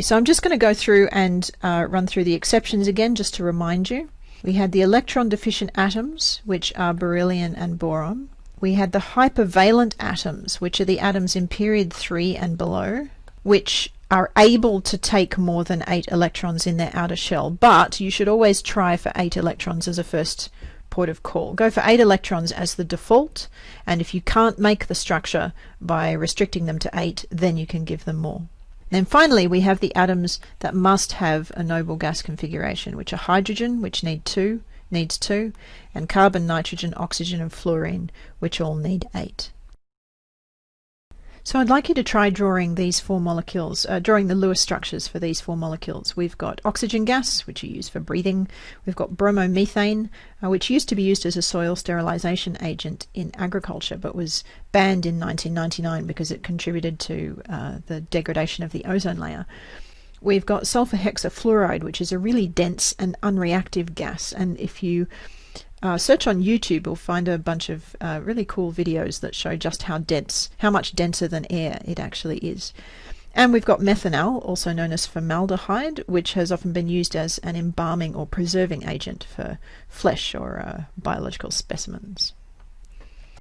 So I'm just going to go through and uh, run through the exceptions again just to remind you. We had the electron deficient atoms, which are beryllium and boron. We had the hypervalent atoms, which are the atoms in period 3 and below, which are able to take more than 8 electrons in their outer shell, but you should always try for 8 electrons as a first port of call. Go for 8 electrons as the default, and if you can't make the structure by restricting them to 8, then you can give them more. Then finally, we have the atoms that must have a noble gas configuration, which are hydrogen, which need two, needs two, and carbon, nitrogen, oxygen, and fluorine, which all need eight. So I'd like you to try drawing these four molecules, uh, drawing the Lewis structures for these four molecules. We've got oxygen gas, which you use for breathing. We've got bromomethane, uh, which used to be used as a soil sterilization agent in agriculture, but was banned in 1999 because it contributed to uh, the degradation of the ozone layer. We've got sulfur hexafluoride, which is a really dense and unreactive gas. And if you uh, search on YouTube, you'll find a bunch of uh, really cool videos that show just how dense, how much denser than air it actually is. And we've got methanal, also known as formaldehyde, which has often been used as an embalming or preserving agent for flesh or uh, biological specimens.